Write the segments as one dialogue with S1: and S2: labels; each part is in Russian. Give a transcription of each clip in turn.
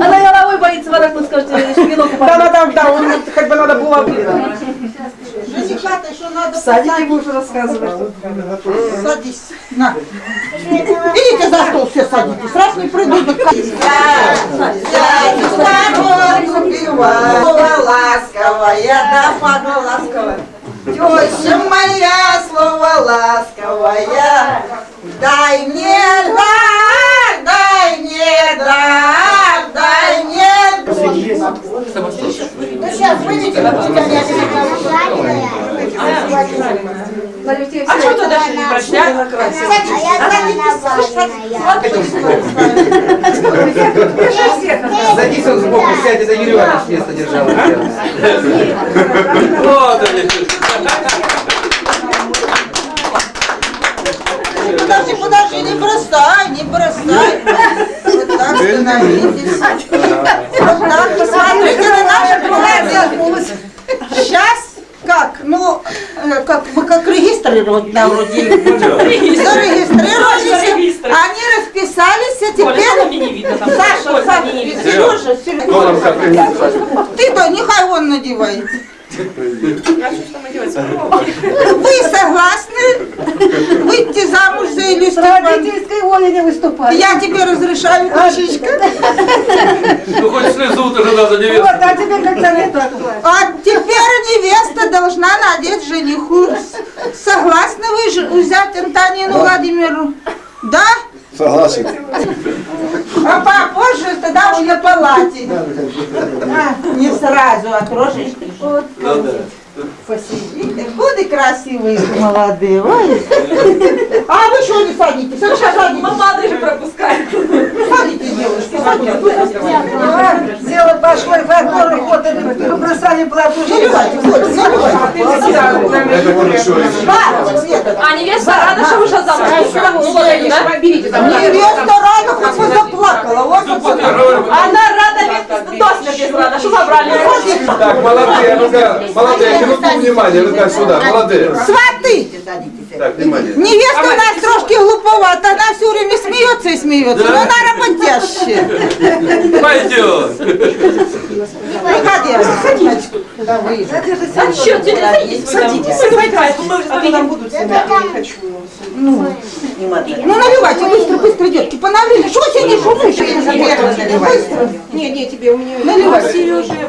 S1: Она головой боится, вот скажете, шпилок
S2: Да, да, да, да, он хоть бы надо было
S3: Женихата еще надо посадить.
S2: будешь рассказывать.
S3: Садись. На. Идите за стол все садитесь. Раз не придут, так ласковая, да, папа ласковая. Теща моя, слово ласковая, дай мне дар, дай мне дар, дай мне Ну сейчас выйдите, тебя не
S1: А что ты даже не прочитала?
S4: Садись он сбоку, сядь, это Юрий Иванович место держал.
S5: Вот они.
S3: Подожди, подожди, не бросай, не бросай. Вот так становитесь. Вот так, посмотрите на наши. Сейчас как? Ну, э, как мы как регистрировать на вроде. Зарегистрировались, они расписались, а теперь... Саша, Саша, Сережа, Сережа. Ты-то нехай он надевает. Вы согласны выйти замуж за иллюстрацию?
S2: Родительской воли не выступать.
S3: Я тебе разрешаю, Кашечка.
S5: Ну хоть слезу тоже надо
S2: Вот,
S5: невесту.
S2: а теперь так плачь.
S3: А теперь невеста должна надеть жениху. Согласны вы взять Антонину Владимиру? Да?
S6: Согласен.
S3: А попозже тогда уже на палате. А, не сразу, а трошечки. Вот. Посидите. Годы красивые, молодые. Ой. А вы что не садитесь? А вы что садитесь?
S1: Мама же пропускает.
S3: Садитесь, девушки, садитесь.
S2: Дело пошло, и фольклор ход, и побросали плату.
S3: Да, Света.
S1: А невеста рада, что вышла замуж? Ну, да? Берите там.
S3: Невеста рано хоть бы заплакала. Вот.
S1: Она рада, ведь до смерти рада, что забрали.
S5: Так, молодые, ну-ка, молодые, минуту внимания, ну-ка сюда, молодые.
S3: Сваты!
S5: Так, внимание.
S3: Невеста у нас трошки глуповата, она все время смеется и смеется, но она работящая.
S5: Пойдет.
S3: Выходи, садитесь. Да, вы.
S1: А что, ты садитесь, садитесь.
S2: А то нам будут снимать, я не хочу.
S3: Ну, наливайте, быстро, быстро, детки, поналили. Что вы сегодня шумишь? Быстро.
S2: Не, не, тебе у меня...
S3: Наливай.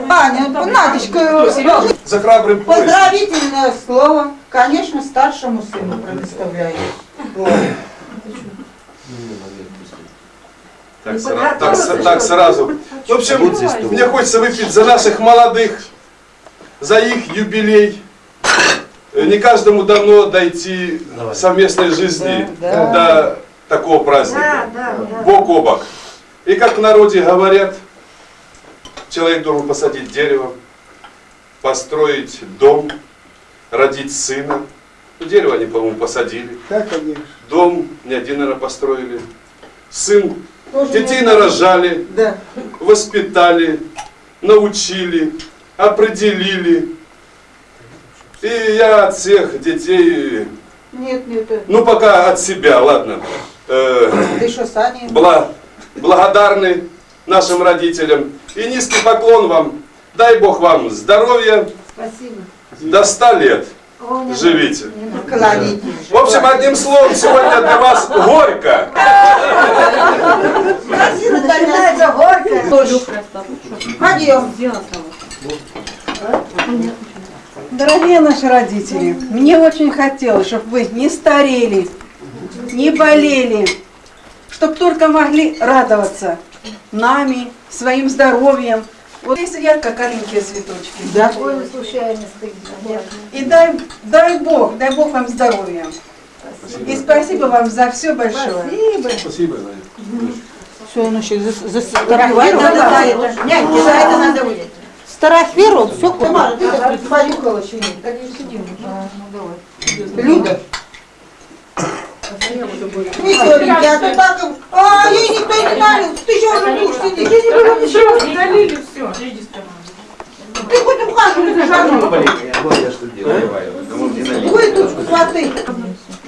S3: Аня, Надечка,
S5: За храбрым пояс.
S3: поздравительное слово, конечно, старшему сыну предоставляю.
S5: Так, сра- так, с- так сразу. В общем, мне хочется выпить за наших молодых, за их юбилей. Э, Не каждому дано дойти в совместной жизни до такого праздника. Бок о бок. И как в народе говорят, человек должен посадить дерево, построить дом, родить сына. Ну, дерево они, по-моему, посадили.
S6: Как они?
S5: Дом не один, наверное, построили. Сын, детей нарожали,
S3: Да.
S5: воспитали, научили, определили. И я от всех детей,
S3: Нет, нет, э,
S5: ну пока от себя, ладно, э,
S3: ты что, Саня?
S5: бла- благодарны нашим родителям. И низкий поклон вам. Дай Бог вам здоровья
S2: Спасибо.
S5: до 100 лет. Живите.
S3: Кланяйтесь.
S5: В общем, одним словом, сегодня для вас горько.
S2: Начинается горько.
S3: Пойдем.
S2: Дорогие наши родители, мне очень хотелось, чтобы вы не старели, не болели, чтобы только могли радоваться нами, своим здоровьем. Вот здесь сидят как аленькие цветочки.
S3: Да.
S2: И дай, дай Бог, дай Бог вам здоровья. И спасибо вам за все большое.
S5: Спасибо, Надя.
S3: Все, ну еще засфотографировать. Няньки, за это надо выйти. Старосферу, все, Тамара, ты так понюхала еще нет? Люда. Ничего, Витя, а ты так... А, ей никто не налил, ты что уже будешь сидеть? Я не было ничего, налили все. Ты хоть ухаживай за жаном. Вы тут сваты.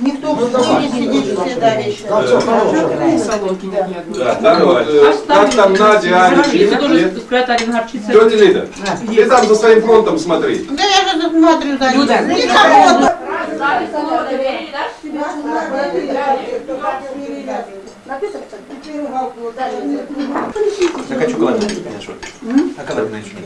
S3: Никто не сидит, всегда вечно.
S5: Да, вот, э, как там Надя, Аня. Тетя Лида, ты там за своим фронтом смотри.
S3: Да я же тут смотрю за ним. Никого.
S4: Я хочу кладбище А когда вы начали?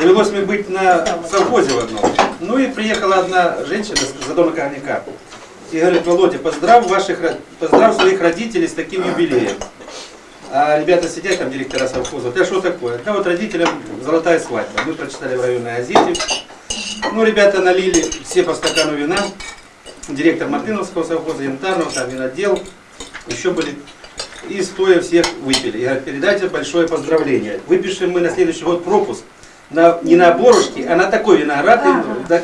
S4: Довелось мне быть на совхозе в одном. Ну и приехала одна женщина с Задона Корняка. И говорит, Володя, поздравь, ваших, поздравь своих родителей с таким юбилеем. А ребята сидят, там директора совхоза, вот, а что такое? Да вот родителям золотая свадьба. Мы прочитали в районной газете. Ну, ребята налили все по стакану вина. Директор Мартыновского совхоза, Янтарного, там винодел. Еще были. И стоя всех выпили. И говорят, передайте большое поздравление. Выпишем мы на следующий год пропуск. На, не на борошке, а на такой виноград. В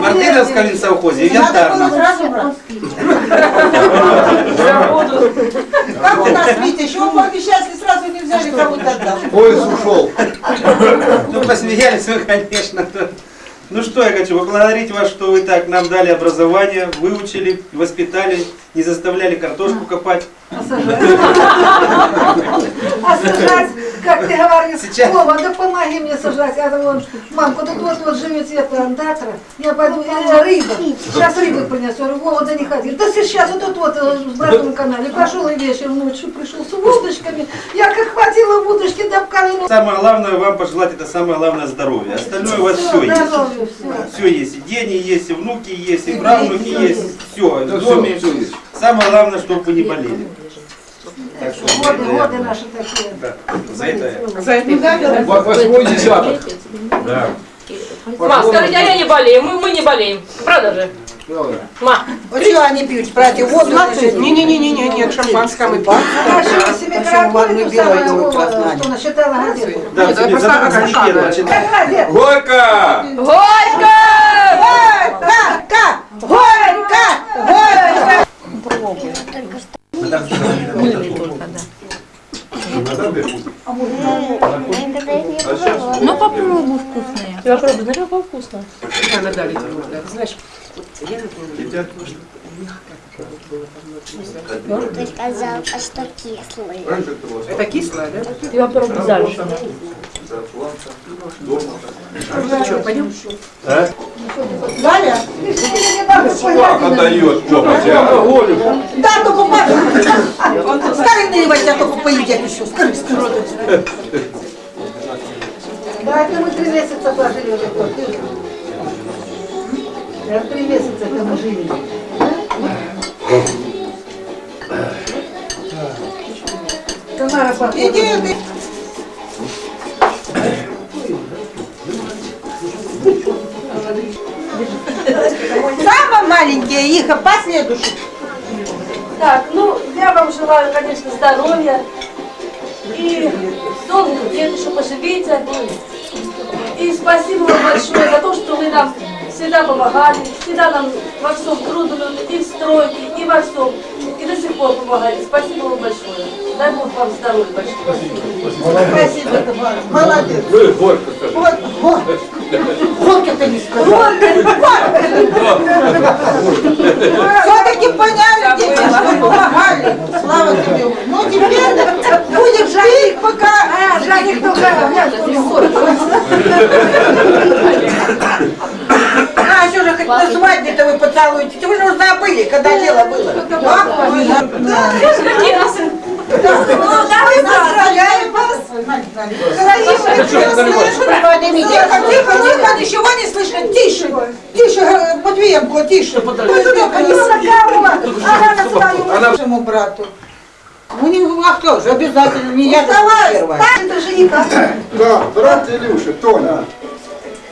S4: Мартыновском винсовхозе и в
S3: сразу брать. Как у нас, Витя, еще вы пообещали, сразу не взяли, кому-то отдал.
S6: Поезд ушел.
S4: Ну, посмеялись мы, конечно. Ну что я хочу поблагодарить вас, что вы так нам дали образование, выучили, воспитали, не заставляли картошку копать.
S7: А сажать, как ты говоришь,
S4: Сейчас.
S7: Вова, да помоги мне сажать. Я думаю, мамка, тут вот вот живет это андатра, я пойду, э, рыба, сейчас рыбы принесу. Я говорю, Вова, да не ходи. Да сейчас вот тут вот э, в Братском канале пошел и вечером ночью пришел с удочками. Я как хватила в удочки, да в колено.
S4: Самое главное вам пожелать, это самое главное здоровье. Остальное у вас все есть.
S7: Здоровье, все.
S4: Все есть. И дети есть, и внуки есть, и правнуки есть. Все. В доме.
S6: все, все есть.
S4: Самое главное, чтобы вы не болели. Так что,
S7: Годы, годы наши такие.
S4: да, за это
S1: За это
S6: Во- Восьмой десяток.
S4: Да.
S1: Ма, скажите, а я не болею, мы, мы не болеем. Правда же? Ма,
S3: Вот что они пьют, братья, воду?
S8: Не-не-не, нет, шампанское мы пьем.
S7: Же себе каракулицу самую, что насчитала газету.
S4: Да, тебе не
S8: шага.
S4: первая, читай.
S7: Газету.
S5: Горько!
S1: Горько!
S3: Горько! Горько! Горько!
S9: Ну попробуй вкусные.
S1: Я пробую, знаешь, как вкусно.
S8: Она дали туда. Знаешь, я, например,
S9: Ты сказал, а что кислые.
S8: это кислое, да?
S1: Я пробую дальше.
S8: Что, пойдем?
S3: Галя,
S5: Как отдает копоть, а?
S3: да, только Паша. Скажи, наливать, я только поедят еще. Скажи, скажи.
S7: Да, это мы три месяца пожили уже три месяца это мы жили. Тамара
S3: иди. Самые маленькие их, а последующие.
S10: Так, ну, я вам желаю, конечно, здоровья и долгих лет еще поживите. И спасибо вам большое за то, что вы нам всегда помогали, всегда нам во всем трудном, и в стройке, и во всем. И до сих пор помогали. Спасибо вам большое. Дай Бог вам здоровья большое.
S3: Спасибо, Тамара. Молодец.
S5: Вы горько скажи.
S3: Вот, вот. Горько-то не сказал. Все-таки поняли, дети, что помогали. Слава тебе. Ну теперь будешь жить, пока...
S7: А, Жаник
S3: А, хоть на свадьбе-то вы поцелуете? Вы же уже забыли, когда дело было. Да? Да. Ну, давай поздравляем вас. Тихо, ничего не слышно. Тише, тише, э, Матвеенко, тише. Матвеенко, не
S7: Ага, на свою.
S3: Нашему брату. Ну, не, а кто же, обязательно, не я первая.
S7: Это же никак.
S6: Да, брат Илюша, Тоня.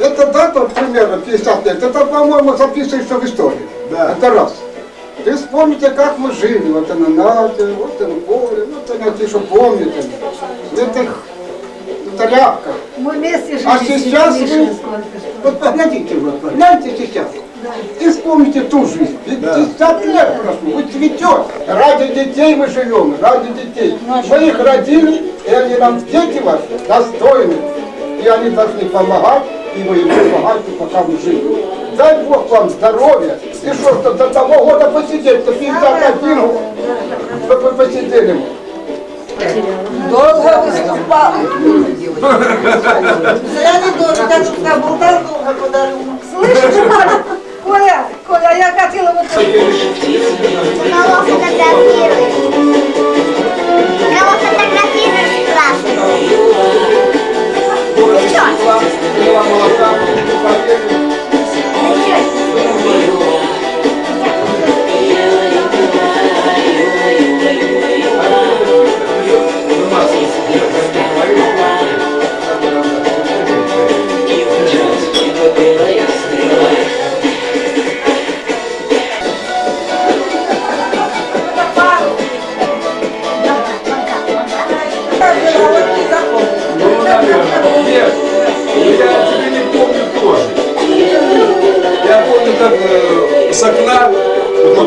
S6: Эта дата примерно 50 лет, это, по-моему, записывается в истории.
S11: Да.
S6: Это раз.
S11: Ты вспомните, как мы жили. Вот она надо, вот она поле, вот она, ты что помнит. В этих тряпках.
S7: Мы вместе жили.
S11: А сейчас вы, вот погодите, вот, гляньте сейчас. И вспомните ту жизнь. 50 лет прошло, вы цветет. Ради детей мы живем, ради детей. Мы их родили, и они нам, дети ваши, достойны. И они должны помогать, и вы им помогаете, пока мы живы. Дай Бог вам здоровья. И что, что до того года посидеть, до 51 год, чтобы вы посидели.
S3: Долго выступал. Зря не должен, так что заболтал долго подарил.
S7: Слышишь, Коля? Коля, Коля, я хотела вот...
S9: Кого фотографируешь? Кого фотографируешь, спрашиваю? Ты чё?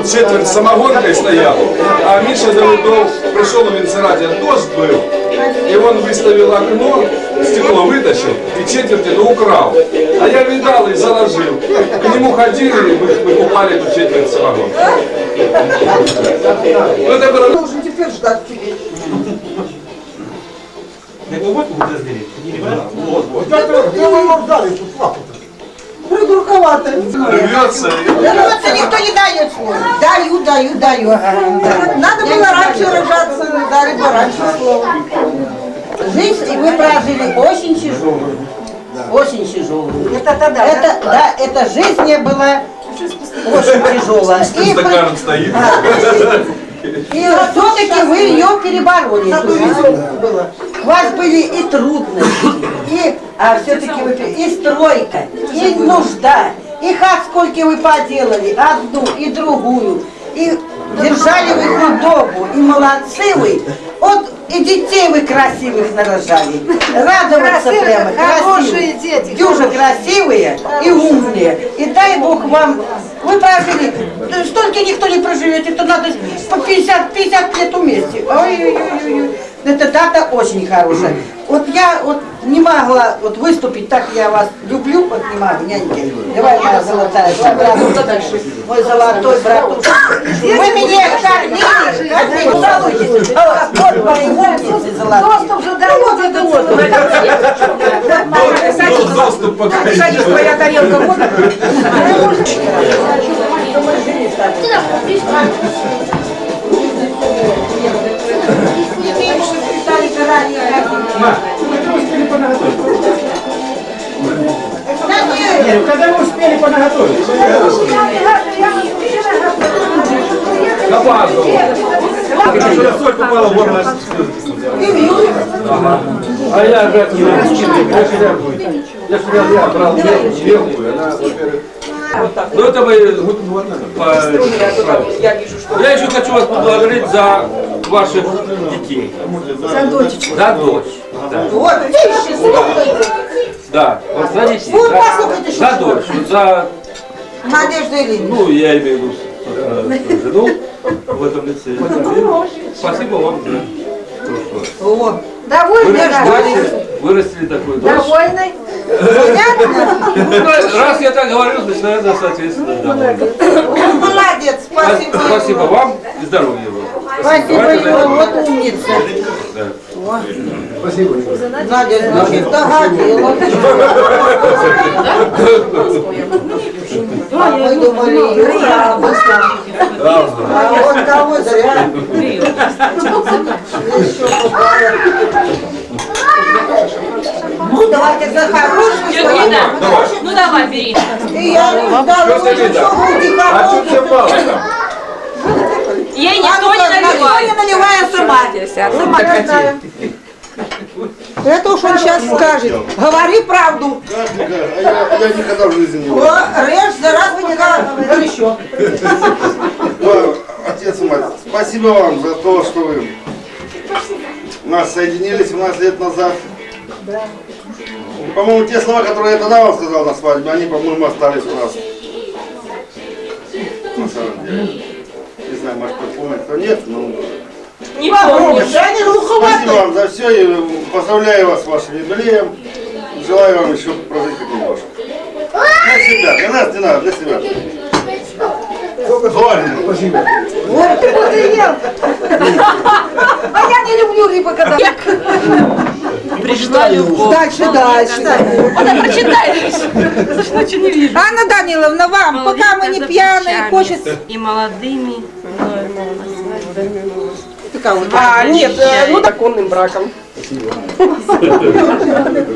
S5: Вот четверть самогонкой стоял, а Миша Давыдов пришел в Венцераде, дождь был, и он выставил окно, стекло вытащил и четверть это украл. А я видал и заложил. К нему ходили, и вы- выкупали эту четверть самогонки. Ну, это было
S3: Должен теперь ждать
S4: вот
S5: вот, вот.
S11: Где вы его ждали, тут лапу-то?
S3: Придурковато.
S5: Рвется.
S3: Рвется никто не дает. Даю, даю, даю. Надо было раньше рожаться, дали бы раньше слово. Жизнь и вы прожили очень тяжелую. Очень тяжелую.
S7: Это тогда, да?
S3: Это, да, эта жизнь не была очень тяжелая. И,
S5: стаканом стоит.
S3: и все-таки вы ее перебороли. вас были и трудности, и а, все-таки вы и стройка, и нужда, и хат сколько вы поделали, одну и другую, и держали вы худобу, и молодцы вы. Вот и детей вы красивых нарожали. Радоваться
S7: Красивые,
S3: прямо,
S7: хорошие
S3: красивые.
S7: дети.
S3: Дюжа красивые и умные. И дай Бог вам, вы прожили, столько никто не проживет, это надо по 50, 50 лет вместе. Ой-ой-ой. Эта дата очень хорошая. Вот я вот не могла вот выступить, так я вас люблю, вот не могу, няньки. Давай, моя золотая, давай, братушка, мой золотой братушка. Вы меня кормили, кормили, жалуетесь. А Вот мои умницы золотые.
S7: Доступ же дает, это вот.
S5: Ну, доступ пока
S8: Садись, твоя тарелка вот.
S4: Когда вы успели понаготовить? Соль попала в горло.
S6: А я же не раскидываю. Я же я- брал мелкую, она, во-первых,
S12: Ну это мы
S8: Я
S12: еще хочу вас поблагодарить за ваших детей.
S7: За дочечку.
S12: За дочь. Да.
S3: Вот, видишь, слухайте.
S12: Да, вот за детей.
S3: Вот
S12: За,
S3: послушайте, что
S12: за дочь. Вот за,
S3: Надежда Ильина.
S12: ну, я имею в виду собственно, жену в этом лице. Спасибо вам за то, что
S3: О,
S7: Довольны,
S12: вырастили, вырастили такую дочь.
S7: Довольны?
S3: понятно?
S12: Ну, Раз я так говорю, значит, наверное, соответственно, довольны.
S3: Молодец, спасибо.
S12: Спасибо вам и здоровья вам.
S3: Спасибо, Юра, вот умница.
S12: Да.
S11: Спасибо.
S3: Надя, значит, догадила. А мы думали, Юра, а вот кого зря. Еще. Ну, давайте за хорошую
S1: Давай. Ну давай, бери.
S3: И я не ждала,
S5: Что ты
S3: что будет
S6: а что все там?
S1: Ей никто не наливает.
S3: наливая сама. Сама не знаю. Это уж он сейчас скажет. Говори правду.
S13: А я, я никогда в жизни не.
S3: О, режь, за раз вы не говори еще.
S13: Да, Отец и мать, спасибо вам за то, что вы нас соединили 17 лет назад. По-моему, те слова, которые я тогда вам сказал на свадьбе, они, по-моему, остались у нас. На самом деле. Не знаю, может, помнит, кто нет, но...
S1: Не помнишь.
S3: Я не
S13: Спасибо
S3: глуховатый.
S13: вам за все и поздравляю вас с вашим юбилеем. Желаю вам еще прожить как немножко. Для себя, для нас не надо, для себя. Зорин.
S11: Спасибо.
S7: Вот ты вот и ел. А я не люблю рыбу, когда...
S1: Пришла любовь.
S3: Дальше, дальше.
S1: Она прочитает. Ночью не вижу.
S3: Анна Даниловна, вам, пока мы не пьяные, хочется...
S1: И молодыми.
S8: А, нет, э, ну законным браком.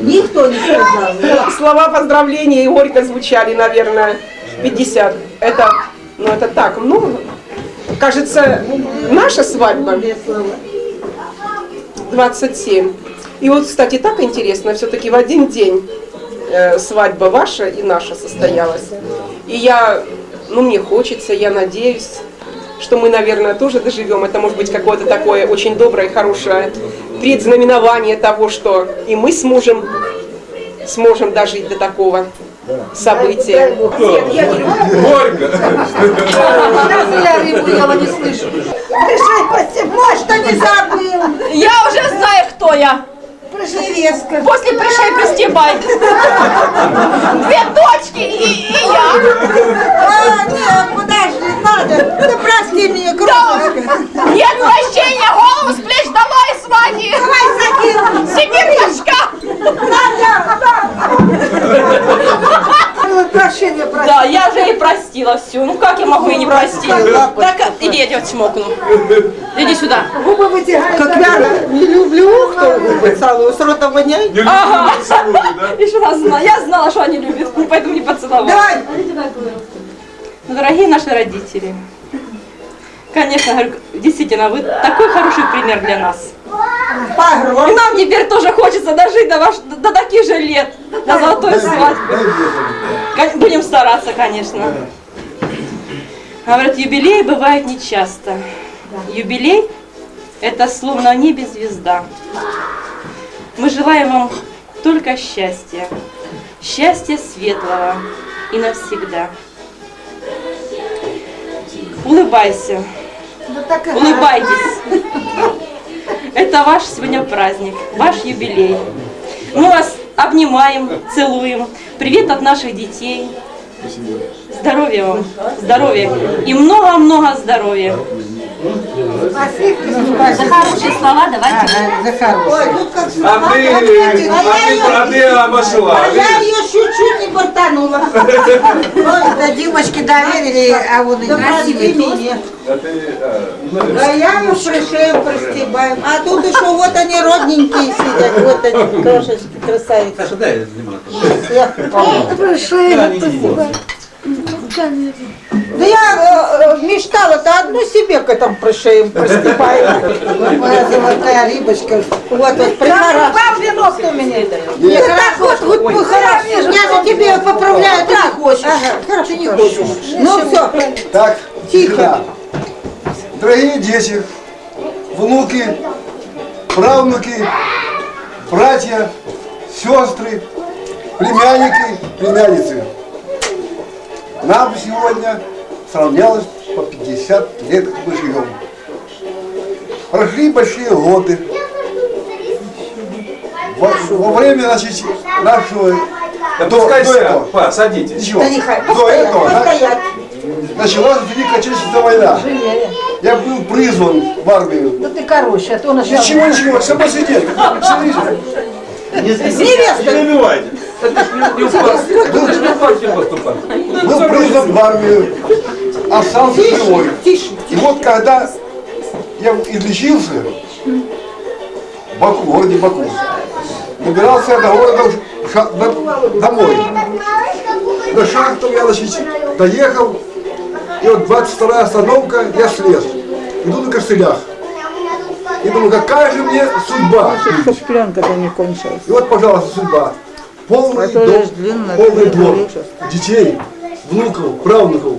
S3: Никто не сказал.
S8: Слова поздравления и горько звучали, наверное, 50. Это, ну это так, ну, кажется, наша свадьба 27. И вот, кстати, так интересно, все-таки в один день э, свадьба ваша и наша состоялась. И я, ну мне хочется, я надеюсь, что мы, наверное, тоже доживем. Это может быть какое-то такое очень доброе, хорошее предзнаменование того, что и мы с мужем сможем дожить до такого события. Нет, я не люблю.
S5: Горько.
S7: Я не слышу.
S3: Решай, спасибо. Может, не забыл.
S1: Я уже знаю, кто я.
S3: Невестка.
S1: После пришей пристебай. Две дочки и, и я.
S3: А, нет, подожди, надо. Да прости меня, кровушка.
S1: Нет прощения, голову с плеч долой с вами.
S3: Давай закину.
S1: Сибирь башка.
S7: Прощения проси.
S1: Да, я же и простила все. Ну как я могу и не простить? Так, иди, я тебя чмокну. Иди сюда.
S7: Губы вытягают.
S3: Как я не люблю, кто губы целую, с рота воняет.
S1: Ага. Еще раз знала. Я знала, что они любят, поэтому не поцеловала.
S3: Давай.
S1: Ну, Дорогие наши родители, конечно, говорю, действительно, вы такой хороший пример для нас. И нам теперь тоже хочется дожить до, ваш, до таких же лет, до золотой свадьбы. Будем стараться, конечно. Говорят, юбилей бывает нечасто. Юбилей – это словно в небе звезда. Мы желаем вам только счастья. Счастья светлого и навсегда. Улыбайся. Улыбайтесь. Это ваш сегодня праздник, ваш юбилей. Мы вас обнимаем, целуем. Привет от наших детей. Здоровья вам, здоровья и много-много здоровья. За хорошие слова давайте.
S3: За. Ой, тут как
S5: А ты, а ты, а ты обошла.
S3: А я ее чуть-чуть Ой, да Димочке доверили, а он и красивый.
S5: А ты, а, ну,
S3: А я ему пришеем простебаем. А тут еще вот они родненькие сидят, вот они крошечки красавицы.
S4: Саша, дай лимонад.
S3: Я- Да я э, э, мечтала-то одну себе к этому пришеем. Моя золотая рыбочка. Вот, вот, прихорошо.
S7: Вам вино кто меня дает?
S3: Нет, так вот, вот хорошо. Я за тебе поправляю, ты не хочешь. Ага, хорошо, не хочешь. Ну все,
S11: Так,
S3: Тихо.
S11: да. Дорогие дети, внуки, правнуки, братья, сестры, племянники, племянницы. Нам сегодня сравнялось по 50 лет мы живем. Прошли большие годы. Во, во время значит, нашего
S5: Да
S11: до-
S5: пускай
S11: до этого.
S5: па, садитесь.
S11: Ничего.
S3: Да нехай,
S11: До
S3: постоять,
S11: этого да,
S3: постоять.
S11: началась Великая Отечественная война. Я был призван в армию.
S7: Да ты короче, а то начал.
S11: Ничего, ничего, сама сидеть.
S13: Не убивайте.
S5: Не упасть, не поступать.
S11: Был призван в армию, остался живой.
S3: Тише.
S11: И вот когда я излечился в Баку, в городе Баку, добирался я до города ша- до- домой. До шахтов я значит, доехал, и вот 22 остановка, я слез. Иду на костылях. И думаю, какая же мне судьба.
S14: Чтоб пленка-то не кончилась.
S11: И вот, пожалуйста, судьба. Полный дом,
S14: длинная,
S11: полный двор, детей, внуков, правнуков.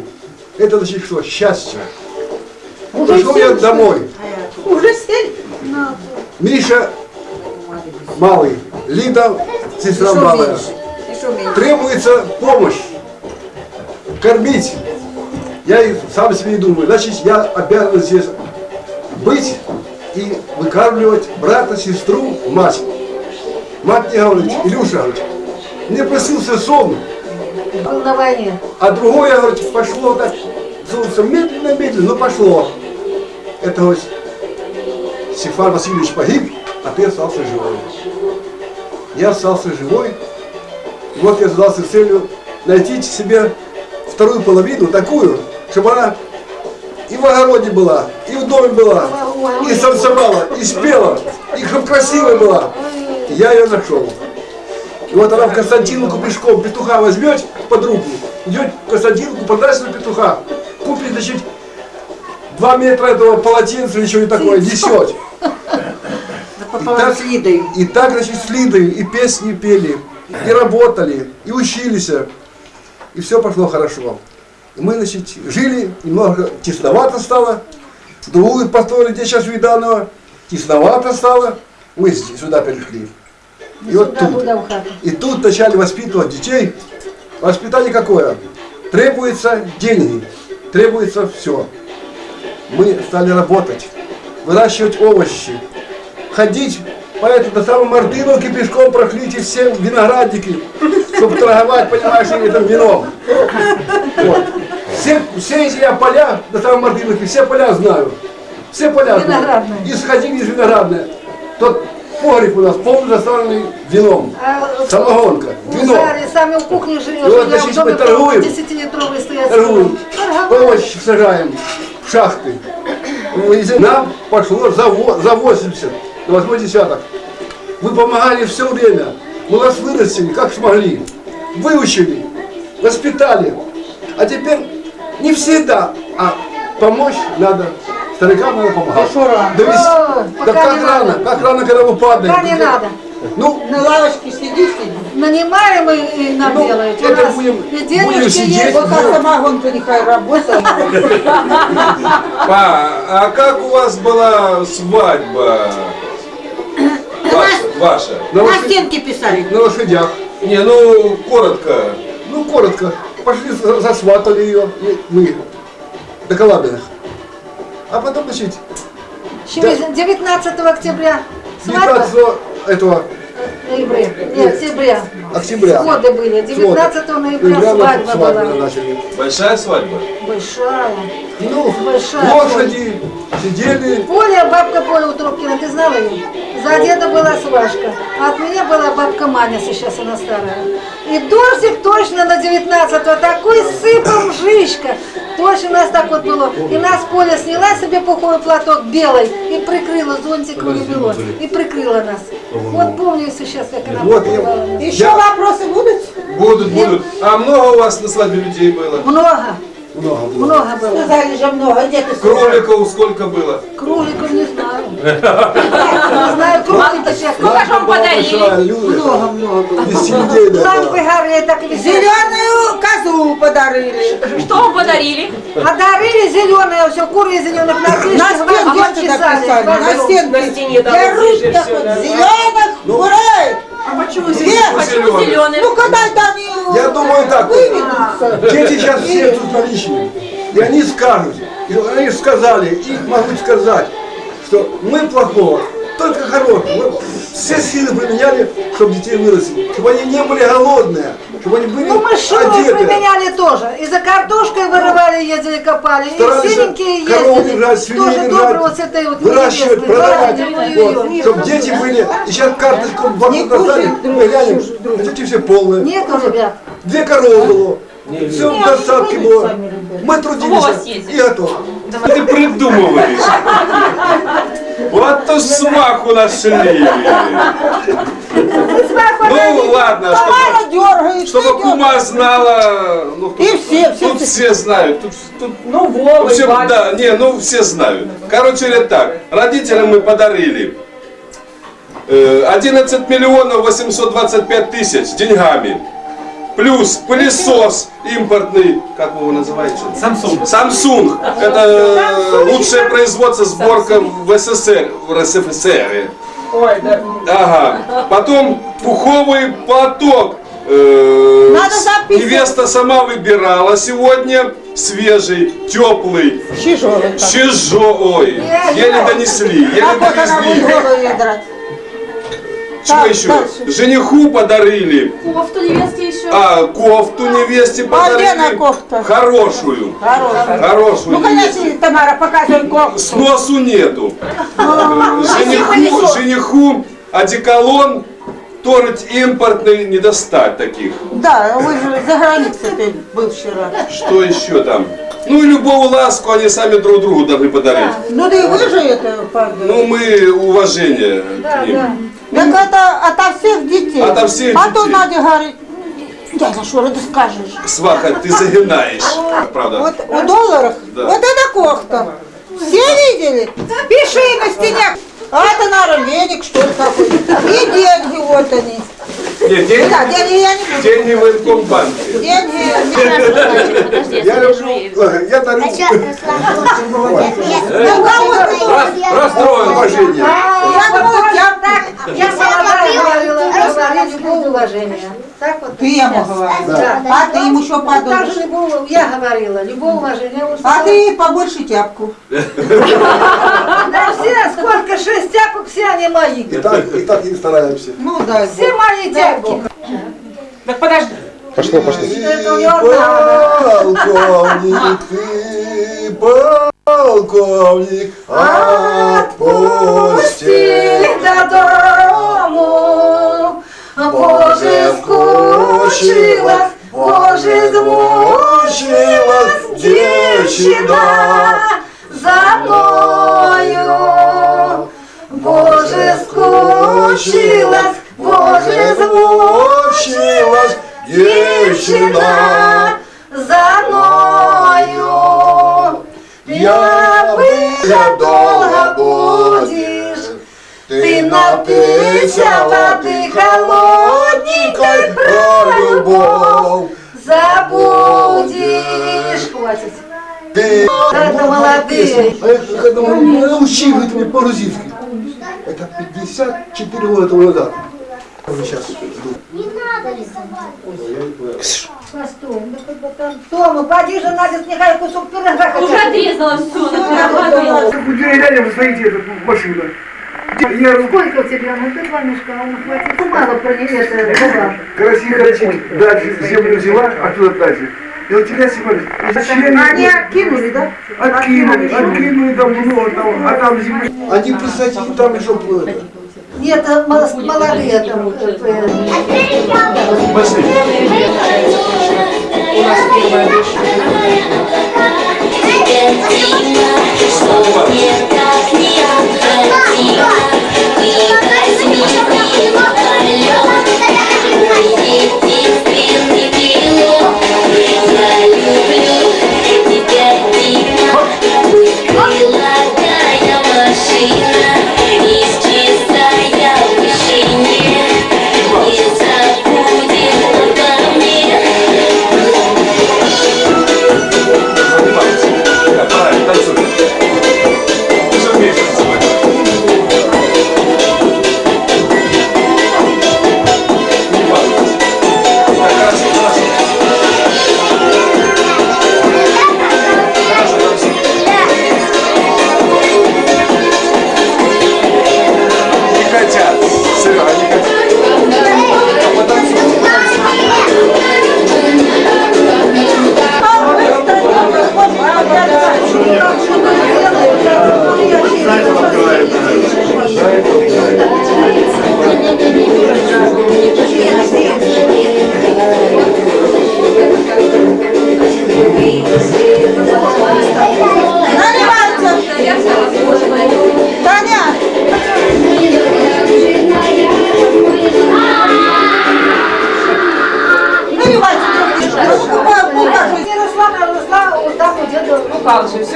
S11: Это значит что? Счастье.
S3: Уже
S11: Пришел я домой.
S3: Уже сели?
S11: Миша малый, Лида сестра малая. Требуется помощь, кормить. Я и сам себе думаю, значит, я обязан здесь быть и выкармливать брата, сестру, мать. Мать мне говорит, Илюша, говорит, мне просился сон,
S7: Был на войне.
S11: а другое, говорит, пошло так, солнце медленно-медленно, но пошло. Это вот Стефан Васильевич погиб, а ты остался живой. Я остался живой. И вот я задался целью найти себе вторую половину, такую, чтобы она и в огороде была, и в доме была, и танцевала, и спела, и красивая была. И я ее нашел. И вот она в Константиновку пешком петуха возьмет под руку, идет в Константиновку, продаст на петуха, купит, значит, два метра этого полотенца или что-нибудь такое, несет. И так, и так, значит, с Лидой и песни пели, и работали, и учились, и все пошло хорошо. И мы, значит, жили, немного тесновато стало, другую построили, где сейчас Виданова, тесновато стало, мы сюда перешли. И вот
S7: Сюда,
S11: тут.
S7: туда, в хату.
S11: И тут начали воспитывать детей. Воспитание какое? Требуется деньги, требуется все. Мы стали работать, выращивать овощи, ходить по этой до самой Мартыновки пешком прошли эти все виноградники, чтобы торговать, понимаешь, этим вином. Вот. Все, все эти я поля до самой Мартыновки, все поля знаю. Все поля знаю. И сходили из виноградные. Тот погреб у нас полный заставленный вином.
S7: А,
S11: Самогонка,
S7: в
S11: вино.
S7: Заре сами в кухне
S11: вот,
S7: я в
S11: значит,
S7: доме
S11: мы торгуем.
S7: 10-литровый стоят.
S11: Торгуем.
S7: Торговали.
S11: Овощи сажаем в шахты. Ну, Нам пошло за, во- за 80, на восьмой десяток. Вы помогали все время. Мы вас вырастили, как смогли. Выучили, воспитали. А теперь не всегда, а помочь надо. Старикам надо помогать. Довести.
S7: О,
S11: Да
S7: пока
S11: как
S7: не
S11: рано,
S7: надо.
S11: как рано, когда вы падаете.
S7: Пока не надо.
S11: Ну,
S3: На лавочке сиди, сиди.
S7: Нанимаем и, и нам
S11: Ну,
S7: делают. У
S11: это
S7: нас
S11: будем-
S7: и
S11: будем сидеть.
S3: Вот а самогонка нехай работает.
S5: Па, а как у вас была свадьба? Ваша, ваша.
S11: на,
S3: стенке писали.
S11: на лошадях.
S5: Не, ну, коротко.
S11: Ну, коротко. Пошли, за- засватали ее, мы, до Калабиных. А потом, значит,
S7: Через 19 октября свадьба.
S11: 19 этого
S7: Ноября. Нет, октября.
S11: октября.
S7: Годы были. 19 ноября
S11: Ноября
S7: свадьба
S11: свадьбы
S7: была.
S11: начали.
S5: Большая свадьба?
S7: Большая.
S11: Ну,
S7: Большая.
S11: лошади сидели.
S7: Поля, бабка Поля Утрубкина, ты знала ее? За деда была Свашка, а от меня была бабка Маня, сейчас она старая. И дождик точно на 19-го, такой сыпал жишка. Точно у нас так вот было. И нас Поля сняла себе пуховой платок белый и прикрыла зонтиком и бело. И прикрыла нас. Вот помню сейчас, как она
S11: Вот я-.
S3: Еще вопросы будут?
S5: Будут, будут. А много у вас на свадьбе людей было?
S7: Много,
S11: Много было.
S7: много было.
S3: Сказали же много. Где ты
S5: Кроликов сколько было?
S7: Кроликов не знаю. Не знаю, кролики сейчас.
S1: Сколько же вам
S11: Была
S1: подарили?
S11: большая, люди,
S3: Много, много было.
S11: десятилетия
S7: Лампы горели, так и.
S3: Зеленую козу подарили.
S1: Что вам подарили?
S7: Подарили зеленые, все, куры зеленых
S3: На
S7: напишешь,
S3: стенке написали? На
S1: На
S3: стенке.
S1: стене там
S3: Я
S1: вот
S3: русь
S1: здесь
S3: так
S1: всё,
S3: вот.
S1: да.
S3: Зеленых курей.
S1: А почему зеленый?
S3: Ну когда они
S11: Я думаю так, дети сейчас все тут наличные. И они скажут, и они сказали, их могут сказать, что мы плохого, только хорошего. Мы все силы применяли, чтобы детей вырастить, чтобы они не были голодные, чтобы они были
S7: Ну мы
S11: одеты.
S7: применяли тоже. И за картошкой вырывали, ездили, копали. И
S11: Старались
S7: синенькие
S11: корову
S7: ездили.
S11: держать,
S7: Тоже
S11: держать,
S7: доброго с этой вот
S11: выращивать, продавать, вот, чтобы дети были. И сейчас карточку в банку достали, мы глянем, а дети все полные.
S7: Нету, ребят.
S11: Две коровы было, все в достатке было. Мы трудились и готово.
S5: Ты придумываешь. Вот то смаху нашли. Ну ладно, чтобы,
S3: Мама дергает,
S5: чтобы кума знала, ну, тут,
S3: И все, все,
S5: тут все знают, тут, тут
S8: Ну, Вова,
S5: все, да, не, ну все знают. Короче говоря, так, родителям мы подарили э, 11 миллионов 825 тысяч деньгами. Плюс пылесос импортный, как вы его называете?
S4: Samsung.
S5: Samsung. Это э, лучшее производство сборка в СССР, в РСФСР.
S8: Ой, да.
S5: Ага. Потом пуховый платок. Э,
S3: Надо записывать.
S5: Невеста сама выбирала сегодня. Свежий, теплый.
S3: Чижовый.
S5: Чижо, ой, еле донесли, еле
S3: Как вот Так,
S5: еще?
S3: дальше.
S5: Жениху подарили.
S10: Кофту невестке еще.
S5: А, кофту невесте
S3: А где
S5: подарили.
S3: она кофта?
S5: Хорошую.
S3: Хорошая.
S5: Хорошую.
S3: Ну, конечно, Тамара, показывай кофту.
S5: С носу нету.
S3: А,
S5: Жениху, жениху одеколон, торт импортный, не достать таких.
S3: Да, вы же за границей был вчера.
S5: Что еще там? Ну и любую ласку они сами друг другу должны подарить.
S3: Ну да и вы же это подарили.
S5: Ну мы уважение к ним.
S3: Так это ото всех детей.
S5: Ото всех
S3: А то
S5: детей.
S3: Надя говорит, дядя Шура, ты скажешь.
S5: Сваха, ты загинаешь. Правда.
S3: Вот у долларов,
S5: Да.
S3: вот это кофта. Все видели? Пиши на стене. А это, наверное, веник, что ли, какой-то. И деньги, вот они.
S5: Нет, деньги,
S3: Да, деньги я не буду.
S5: деньги в Инкомбанке.
S3: Деньги.
S1: Подожди,
S11: Я
S1: я
S11: люблю, я дарю
S3: Ну, кого
S5: Расстроен.
S11: уважение.
S3: Я думала, я
S7: Я молодая говорила, говорила любого уважения. Так вот.
S3: Ты ему говорила.
S7: Да.
S3: А ты ему еще
S7: Так
S3: подумаешь.
S7: любого, я говорила, любого уважения. Вот
S3: А ты побольше тяпку.
S7: Да все, сколько, шесть тяпок, все они мои.
S11: И так, и так и стараемся.
S3: Ну да.
S7: Все мои тяпки.
S1: Так подожди.
S11: Пошло, пошло.
S7: Это у него одна.
S11: Полковник, ты полковник, отпусти.
S7: до дому. Боже, скучилась, Боже, измучилась девчина за мною. Боже, скучилась, Боже, измучилась девчина ты напейся воды холодненькой про любовь забудешь. Хватит.
S11: Ты...
S7: Это молодые.
S11: Я думаю, научи вы мне по-грузински. Это 54 года тому назад. Сейчас.
S7: Постой, ну как бы там. Тома, поди же, Надя, нехай кусок пирога
S1: Уже отрезала все,
S11: Деревянем вы стоите, эту машину. Я
S7: Сколько у тебя? Ну ты два мешка, он хватит. Ну, мало про нее это
S11: красиво дальше землю взяла, оттуда дальше. И вот тебя сегодня...
S7: Они откинули, да?
S11: Откинули, откинули там много, там, а там земля. Они, представьте, там еще было.
S7: Нет, молодые там. вот это, э,
S5: Пошли.
S8: У нас первая дочь.
S15: Машина, и забудет обо мне.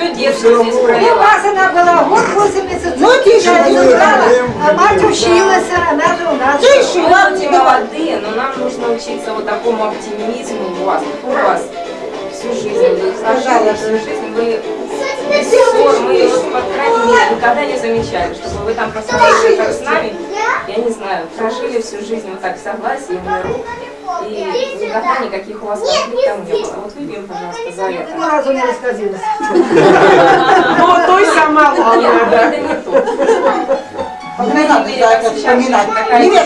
S16: Все детство здесь
S7: У вас она была год 8 месяцев.
S3: Ну,
S7: А мать училась, она же у нас.
S16: И
S3: не давай.
S16: молодые, но нам нужно учиться вот такому оптимизму у вас. У вас всю жизнь, вы прожили всю жизнь, вы ссор, мы, вот, по крайней мере, никогда не замечали, чтобы вы там посмотрели, как с нами, я не знаю, прожили всю жизнь вот так в согласии, в миру, и никогда никаких у вас конфликтов не было. Вот выпьем, пожалуйста, за
S7: Ни
S16: это.
S7: разу не расходилась.
S8: Ну, той сама главное, да.
S16: не
S3: Не Не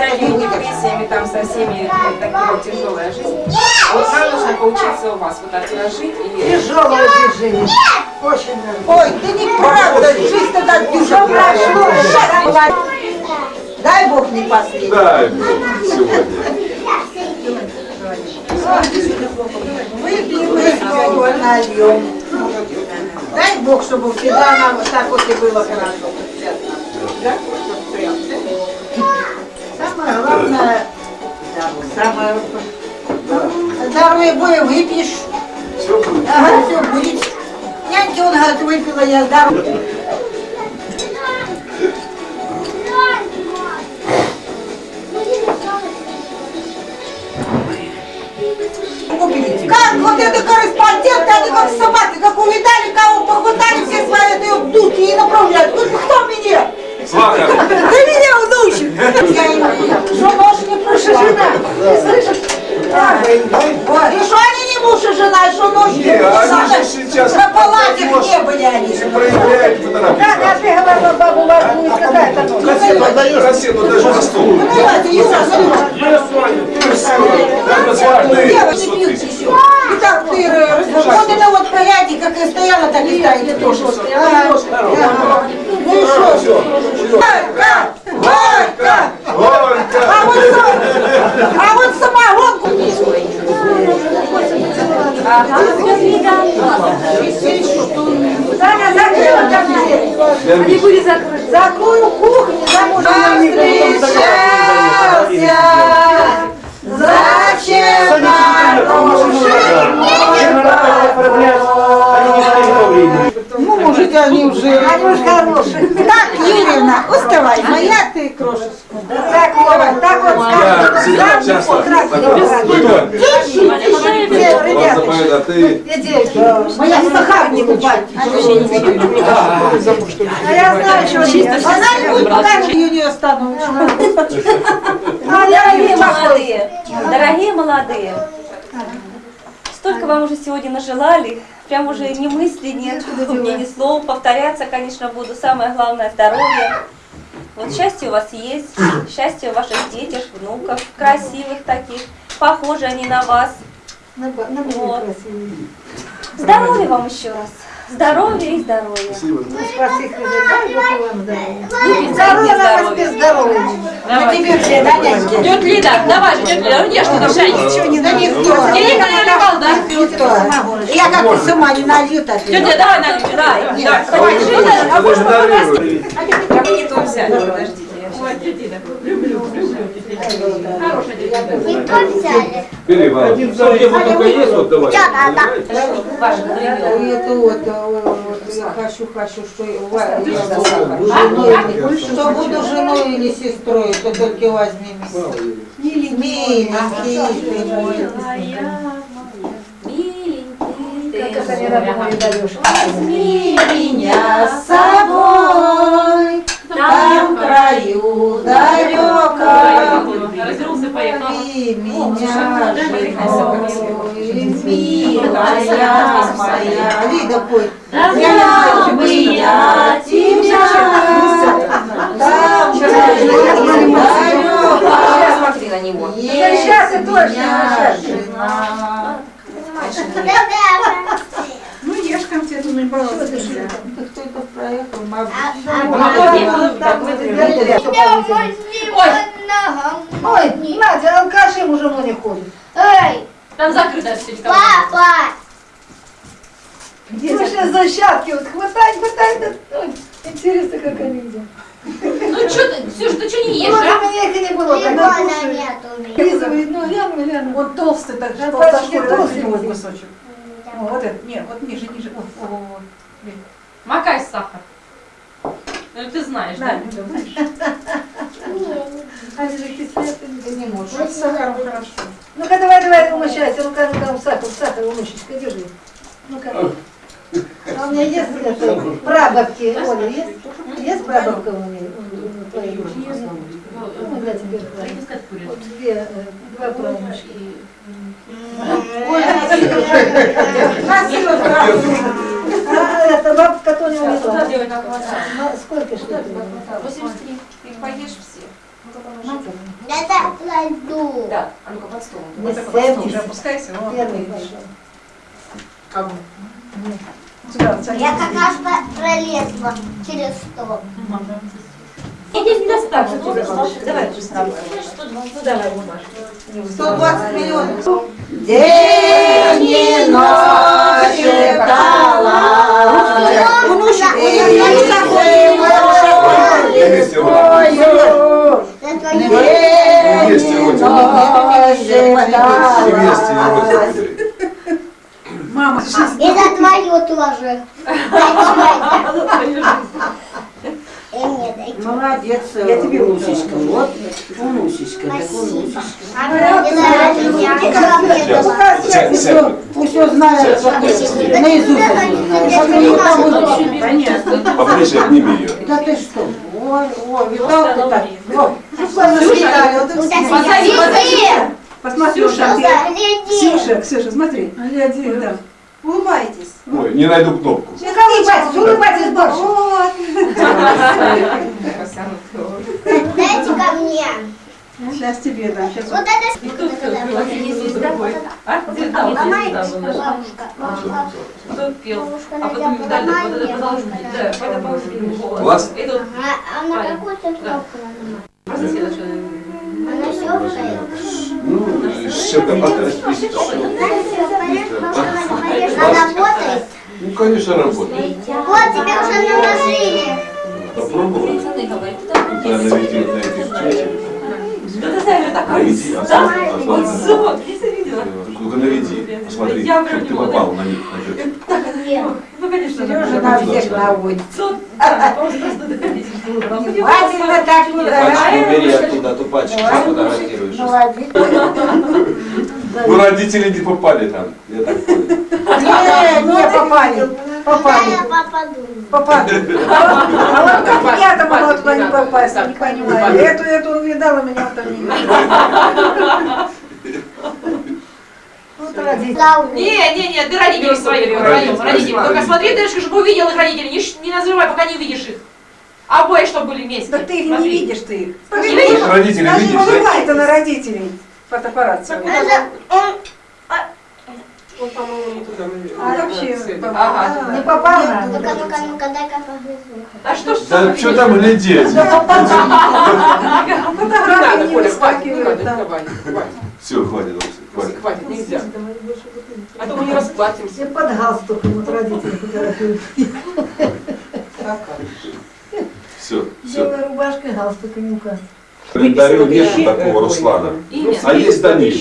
S16: всякими
S3: не выдержишь.
S16: депрессиями, там, со всеми, вот такая вот тяжелая жизнь. Вот нам нужно поучиться у вас вот так жить и...
S7: Тяжелая жизнь жили. Очень.
S3: Ой, ты неправда, жизнь-то так
S7: Все
S3: тяжелая.
S7: прошло.
S3: Дай Бог не последний.
S5: Дай Бог сегодня.
S3: Выпьем, выпьем, нальем. Дай Бог, чтобы всегда нам вот так вот и было хорошо. Да? Самое главное, самое здоровье боя выпьешь.
S5: Все будет.
S3: Ага, все будет. Няньки он говорит, выпила я здоров. Собаки, как увидали, кого похватали, все свои это дудки и направляют. Ну, кто меня?
S5: Сваха.
S3: Ты меня удушишь. Я им, что нож не прошла. Ты слышишь? Вот. И что они не муж и жена, и что нож не
S5: Не,
S3: прошла. На палатах не были они.
S5: Не проявляют фотографии.
S7: а ты говорила, бабу, у вас будет какая-то ночь.
S5: Кассету отдаешь? Кассету даже на стол.
S3: Ну давайте, Юра,
S5: Свадьбы.
S3: Девочки не пьют еще. И так ты э, вот это вот проядьте, как и стояла, так и стоите тоже. Ага. Ну и что? Горько! Горько!
S5: Горько.
S3: А вот, сам- а вот самогонку
S7: дверь. Они были закрыты. Закрою кухню, замужем.
S3: встречался. Зачем Ну, может, они уже...
S7: Они уж хорошие.
S3: Так, Юрьевна, уставай, моя ты крошечка.
S7: Так вот, так вот
S5: Я
S7: скажем.
S5: всегда часто так Вас забывают, а ты...
S3: Моя сахар не купать.
S7: А я знаю, что чисто.
S3: Она не будет, пока ее не остану.
S1: Дорогие молодые, дорогие молодые, столько вам уже сегодня нажелали, прям уже ни мысли нет, у меня ни слов, повторяться, конечно, буду, самое главное здоровье. Вот счастье у вас есть, счастье у ваших детях, внуков, красивых таких, похожи они на вас.
S7: На на
S1: Вот. Здоровья вам еще раз, здоровья и здоровья.
S7: Спаси Христа, дай Бог вам здоровья. Здоровья нам
S1: здоровья.
S7: без здоровья.
S3: На тебе все, да, няньки?
S16: Тетя Лида, давай же, тетя Лида, ну ты там чай.
S3: Ничего не да никто.
S16: Я не наливал, да?
S3: Никто. Я как ты сама не налью, так
S16: Тетя, давай налей, давай. Давай, давай,
S5: Ты даже наверное.
S16: Я бы не то взяли, подождите.
S12: Бери, Валя. Там, где только есть, вот давай.
S3: Это вот, хочу, хочу, что я что буду женой или сестрой, то только возьми. Миленький ты мой. Возьми меня с собой, там краю далеком.
S16: Развернулся, поехал.
S3: Меня милая моя. Лида, пой. Я бы я тебя, далеком.
S16: Смотри на него.
S7: Сейчас и.
S3: Меня жена.
S2: Ну, ешь конфету, ну, пожалуйста.
S3: Кто это проехал?
S7: Ой, Надя, алкаши ему жену не ходит.
S16: Там закрыто все.
S7: Где же защатки? Вот хватай, хватай. да, ой, Интересно, как они идут.
S16: Ну что ты, Ксюша, ты что не ешь,
S7: Может,
S16: а?
S7: у меня их и не было. Как
S9: нету.
S7: Лиза, ну, гляну, гляну.
S2: Он толстый, так толстый,
S7: толстый.
S2: вот кусочек. О, вот это, нет, вот ниже, ниже. Вот, вот, вот, вот.
S16: Макай сахар. Ну ты знаешь,
S2: Да,
S16: да?
S2: Люда, знаешь.
S7: А если кислят, ты не можешь.
S2: Вот с сахаром хорошо.
S7: Ну-ка, давай, давай, умощайся. Ну-ка, ну-ка, сахар, сахар, умощечка, держи. Ну-ка. А у меня есть это, прабабки, Оля, есть? Есть прабабка у меня? Ну, да, тебе Вот две, э, два правнучки. Это бабка, которая умерла. Сколько штук?
S16: 83. Их поешь все.
S9: Это пойду.
S16: Да, а ну-ка под стол.
S7: Не
S16: Вот так под стол.
S7: семьдесят.
S2: Опускайся.
S7: Первый пошел.
S2: Садись.
S9: Я как раз по- пролезла через стол.
S15: Тебе Маша. Давай. Ну давай, Маша.
S3: 120 миллионов.
S2: День и ночь
S5: рот. Вместе рот.
S2: Мама,
S9: И за твою тоже.
S3: Молодец,
S2: Я тебе
S3: Лусечка. Вот, Лусечка, такой Лусечка.
S9: А
S5: сядь.
S3: Пусть он знает, наизусть.
S5: Поближе обними ее.
S3: Да ты что? Ой, ой, видал ты так?
S16: Позови, позови.
S2: посмотри,
S16: Ксюша.
S2: Ксюша, смотри.
S7: Гляди.
S2: Там.
S3: Улыбайтесь.
S5: Ой, не найду кнопку.
S7: Улыбайтесь, улыбайтесь больше.
S3: Вот.
S9: Дайте ко мне.
S2: Сейчас тебе дам. Сейчас
S9: Вот это
S16: А? Где там?
S9: Ломается,
S16: Где там?
S9: бабушка. Бабушка.
S16: Кто пел? А потом Виталий, вот это должен быть, да, это
S9: бабушка.
S16: должен голос.
S5: Класс.
S16: И тут
S9: А а на какую-то кнопку нажимать? Она щелкает.
S5: Ну, потрясти.
S9: Она работает?
S5: Ну, конечно, работает.
S9: Вот, тебе уже наложили.
S16: Говорят,
S5: Да, наведи на этих чечек.
S16: Да ты знаешь, такой
S5: а
S16: Вот если видела.
S5: Только наведи. Посмотри,
S16: Я
S5: чтобы ты попал на них. на чечек.
S16: Ну, конечно,
S3: Сережа на всех наводит. Внимательно так не
S17: Пачку убери оттуда, ту пачку, что фотографируешь.
S3: Молодец.
S5: Ну, родители не попали там. Я так понял.
S3: Не, не попали. Попали.
S9: Я попаду.
S3: Попали.
S2: А вот как я-то туда не попасть, я не понимаю. Эту, эту увидала, меня там не видела.
S7: Вот родители.
S16: Не, не, не, ты родителей своих вдвоем, родители. Только смотри, дальше, чтобы увидел их родителей, не, не назревай, пока не увидишь их. Обои, чтобы были вместе.
S2: Так ты их не
S16: Смотри.
S2: видишь, ты их.
S16: Не видишь?
S5: Родители
S2: Даже
S5: видишь,
S2: не
S5: да?
S2: это на родителей. Фотоаппарат
S9: он
S8: Он, по-моему, не туда.
S2: А вообще,
S16: Ага.
S7: Не попал на
S9: Ну-ка, ну-ка, ну-ка, дай-ка погрызу.
S16: А что ж
S5: Да что там глядеть?
S2: Фотографии не выскакивают.
S5: Все, хватит, хватит.
S8: Хватит, нельзя. А то мы не расплатимся.
S7: Все под галстуком вот родители фотографируют.
S5: Все, все.
S7: Белая рубашка и галстук, и ну-ка.
S5: В календарю нет такого Руслана. А есть Данил.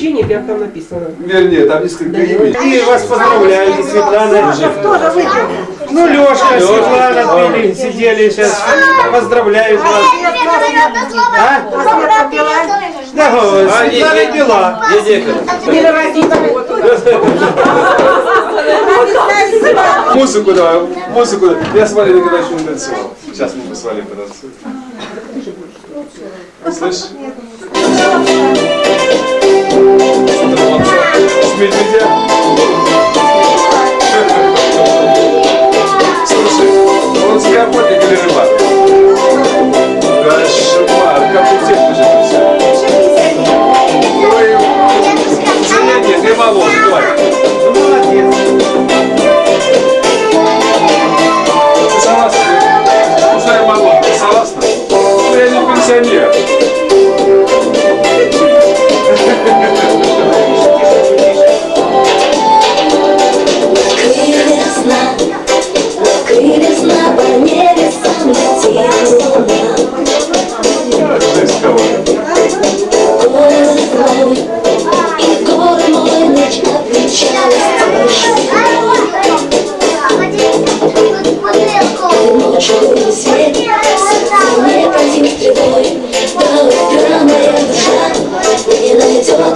S8: Там написано.
S5: Вернее, там несколько имени.
S4: И вас поздравляю, Светлана.
S7: Тоже.
S4: Ну, Лешка, Светлана, пили, сидели сейчас. Поздравляю вас. А? Да, Светлана пила.
S5: Музыку давай, музыку. Я с Валей никогда еще не танцевал. Сейчас мы бы с Валей потанцуем. Слышь? С медведя. Слушай, он с охотник или рыбак?
S3: Весело